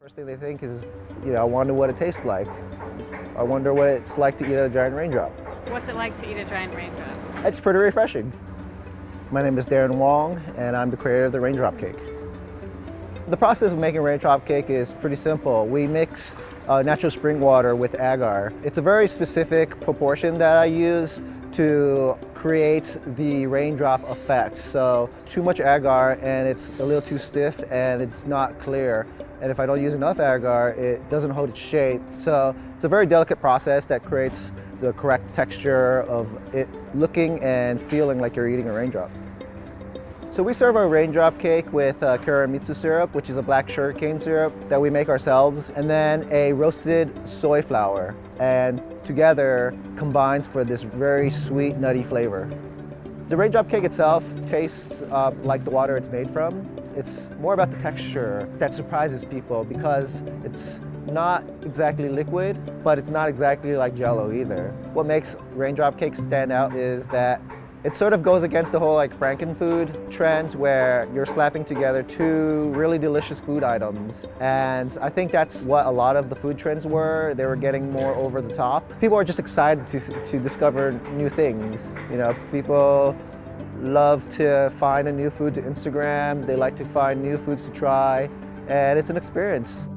First thing they think is, you know, I wonder what it tastes like. I wonder what it's like to eat a giant raindrop. What's it like to eat a giant raindrop? It's pretty refreshing. My name is Darren Wong, and I'm the creator of the Raindrop Cake. The process of making raindrop cake is pretty simple. We mix uh, natural spring water with agar. It's a very specific proportion that I use to create the raindrop effect. So too much agar and it's a little too stiff and it's not clear. And if I don't use enough agar, it doesn't hold its shape. So it's a very delicate process that creates the correct texture of it looking and feeling like you're eating a raindrop. So we serve our raindrop cake with uh, kuromitsu syrup, which is a black sugarcane syrup that we make ourselves, and then a roasted soy flour. And together combines for this very sweet, nutty flavor. The raindrop cake itself tastes uh, like the water it's made from. It's more about the texture that surprises people because it's not exactly liquid, but it's not exactly like jello either. What makes raindrop cake stand out is that it sort of goes against the whole like frankenfood trend where you're slapping together two really delicious food items. And I think that's what a lot of the food trends were. They were getting more over the top. People are just excited to, to discover new things. You know, people love to find a new food to Instagram. They like to find new foods to try. And it's an experience.